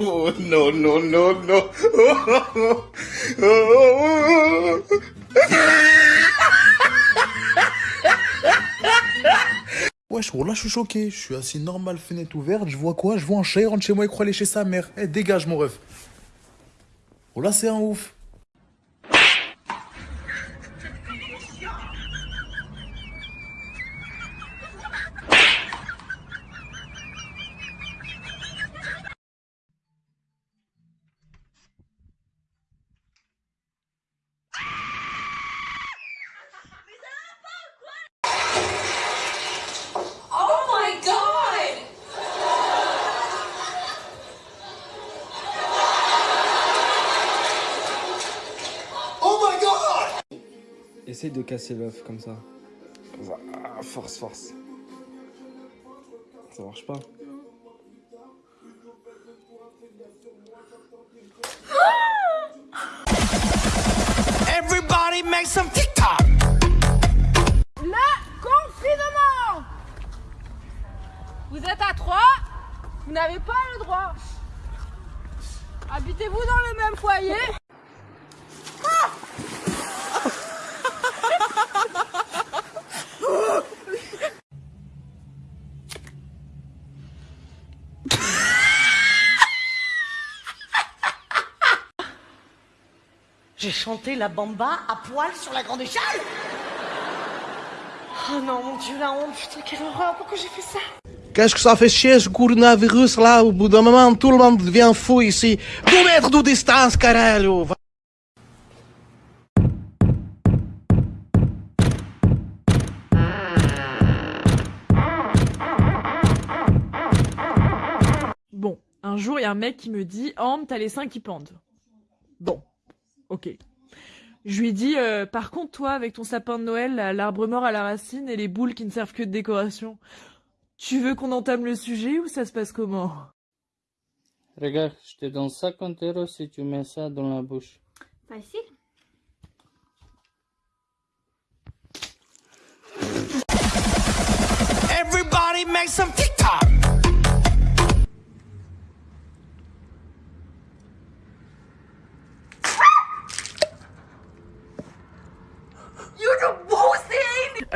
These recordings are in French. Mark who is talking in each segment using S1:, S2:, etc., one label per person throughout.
S1: Oh, no, no, no, no.
S2: Wesh, là je suis choqué. Je suis assis normal, fenêtre ouverte. Je vois quoi? Je vois un chat, il rentre chez moi, il croit aller chez sa mère. Eh, dégage, mon ref. Oh là, c'est un ouf.
S3: Essaye de casser l'œuf comme ça. Comme ça. Ah, force, force. Ça marche pas.
S1: Everybody make some TikTok.
S4: Le confinement! Vous êtes à trois, vous n'avez pas le droit. Habitez-vous dans le même foyer?
S5: Chanté la bamba à poil sur la grande échelle Oh non, mon Dieu, la honte, putain, quelle horreur, pourquoi j'ai fait ça?
S6: Qu'est-ce que ça fait chier ce coronavirus là? Au bout d'un moment, tout le monde devient fou ici. Deux mètres de distance, caralho
S7: Bon, un jour, il y a un mec qui me dit Ambre, t'as les seins qui pendent. Bon, ok. Je lui dis euh, Par contre, toi, avec ton sapin de Noël, l'arbre mort à la racine et les boules qui ne servent que de décoration, tu veux qu'on entame le sujet ou ça se passe comment?
S8: Regarde, je te donne 50 euros si tu mets ça dans la bouche.
S9: Facile.
S1: Everybody make some TikTok.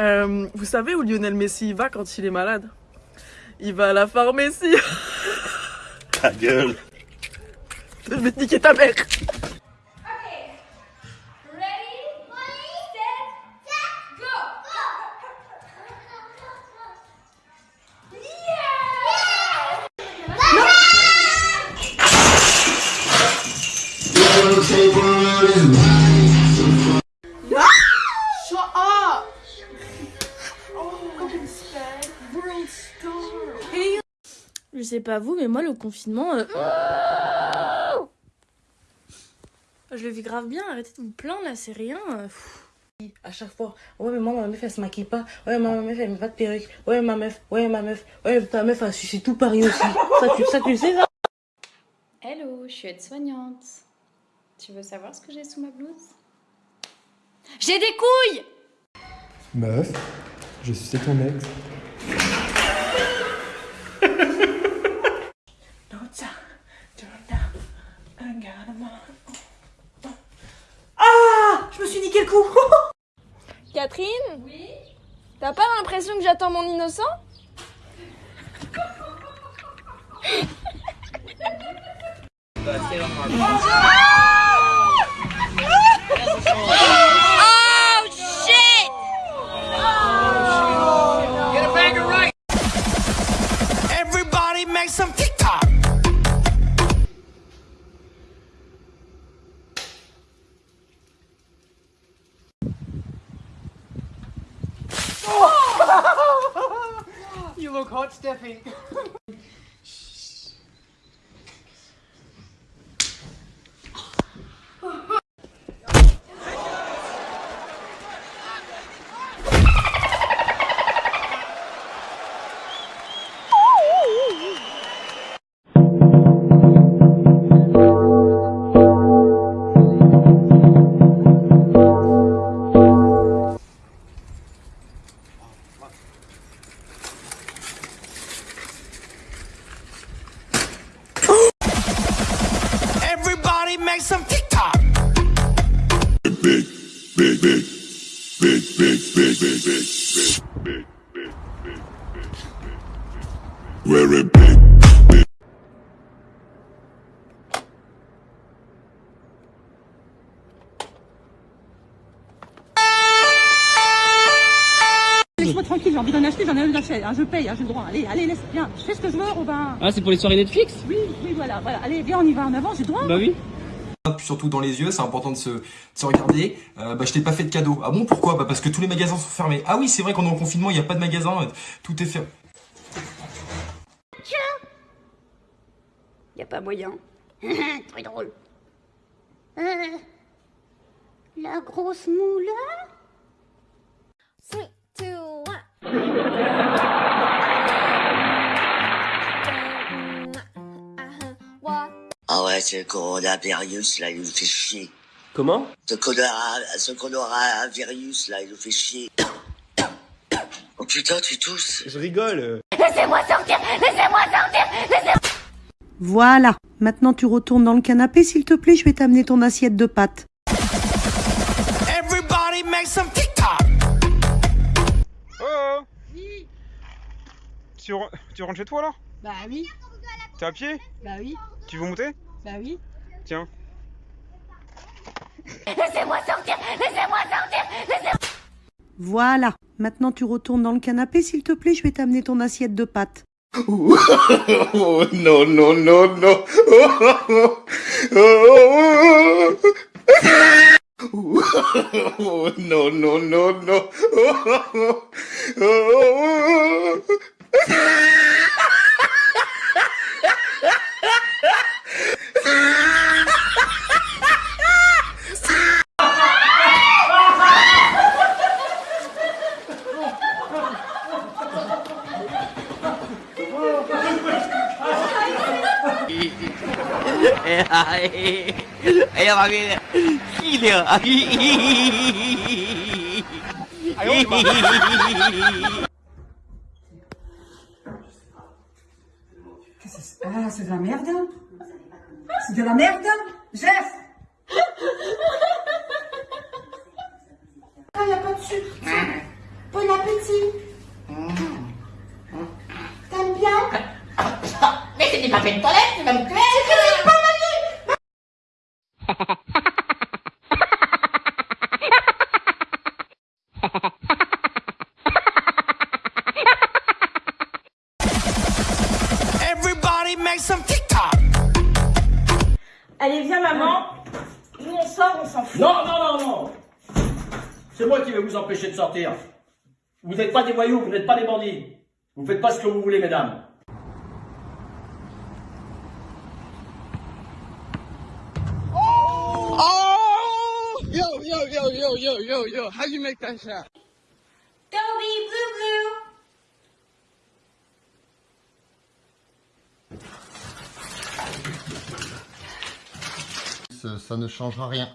S7: Euh, Vous savez où Lionel Messi va quand il est malade? Il va à la pharmacie.
S1: Ta gueule.
S7: Je vais te niquer ta mère.
S9: Ready, set, go! Sais pas vous, mais moi, le confinement. euh, Je le vis grave bien, arrêtez de me plaindre là, c'est rien. euh.
S5: À chaque fois, ouais, mais moi, ma meuf, elle se maquille pas. Ouais, ma meuf, elle met pas de perruque. Ouais, ma meuf, ouais, ma meuf. Ouais, ta meuf, elle suce tout Paris aussi. ça, tu, ça, tu le sais, ça
S10: Hello, je suis aide-soignante. Tu veux savoir ce que j'ai sous ma blouse? J'ai des couilles
S3: Meuf, je suis ton ex.
S5: Ah Je me suis niqué le coup
S4: Catherine? Oui? T'as pas l'impression que j'attends mon innocent?
S9: Oh shit!
S1: Everybody make some TikTok.
S5: caught Steffi.
S11: Laisse-moi tranquille, j'ai envie d'en acheter, j'en ai envie d'acheter. Ah, je paye, hein, j'ai le droit. Allez, allez, laisse, viens. Je fais ce que je veux, Robin.
S8: Ah, c'est pour les soirées Netflix?
S11: Oui, oui, voilà, voilà. Allez, viens, on y va en avant, j'ai le droit.
S8: Bah oui.
S12: Surtout dans les yeux, c'est important de se, de se regarder. Euh, bah, je t'ai pas fait de cadeau. Ah bon, pourquoi? Bah parce que tous les magasins sont fermés. Ah oui, c'est vrai qu'on est en confinement, il n'y a pas de magasin, euh, tout est fermé.
S13: Y a pas moyen. Très drôle. Euh, la grosse moule.
S4: Three, two, one.
S14: Ah ouais, ce coronavirus là, il nous fait chier.
S15: Comment?
S14: Ce corona, ce coronavirus là, il nous fait chier. Oh putain, tu tousses.
S15: Je rigole.
S13: Laissez-moi sortir Laissez-moi sortir Laissez
S16: Voilà. Maintenant, tu retournes dans le canapé, s'il te plaît. Je vais t'amener ton assiette de pâtes.
S1: Everybody make some TikTok.
S17: Oh tu, re- tu rentres chez toi là
S11: Bah oui,
S17: T'es à pied?
S11: Bah oui,
S17: Tu veux monter?
S11: Bah oui.
S17: Tiens.
S13: Laissez-moi sortir Laissez-moi sortir Laissez
S16: Voilà. Maintenant, tu retournes dans le canapé, s'il te plaît. Je vais t'amener ton assiette de pâtes.
S6: Oh, non, non, non, non. Oh, non, non, non, non.
S1: 哎呀妈逼，气的！
S11: 哎呦我的妈！Ah, c'est de la merde C'est de la merde Geste
S13: Ah, il a pas de sucre. Bon appétit. T'aimes bien? Mais c'était pas fait de toilette, c'est
S11: même clair.
S15: Non, non, non, non. C'est moi qui vais vous empêcher de sortir. Vous n'êtes pas des voyous, vous n'êtes pas des bandits. Vous faites pas ce que vous voulez, mesdames.
S6: Oh! Yo, yo, yo, yo, yo, yo, yo. How you make that shot?
S13: Be blue blue
S18: Ça, ça ne changera rien.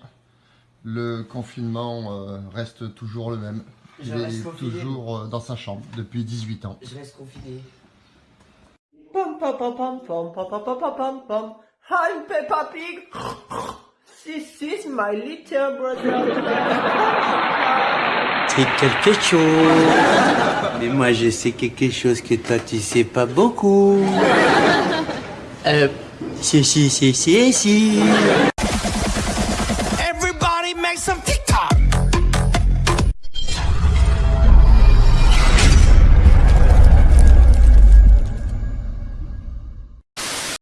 S18: Le confinement euh, reste toujours le même.
S3: Je
S18: Il
S3: reste
S18: est
S3: confiné.
S18: toujours euh, dans sa chambre depuis 18 ans.
S3: Je reste confiné.
S19: Pom pom pom pom pom pom pom pom pom pom pom. I'm Peppa Pig. This is my little brother.
S20: C'est quelque chose. Mais moi, je sais quelque chose que toi, tu sais pas beaucoup. Euh, si, si, si, si, si.
S1: some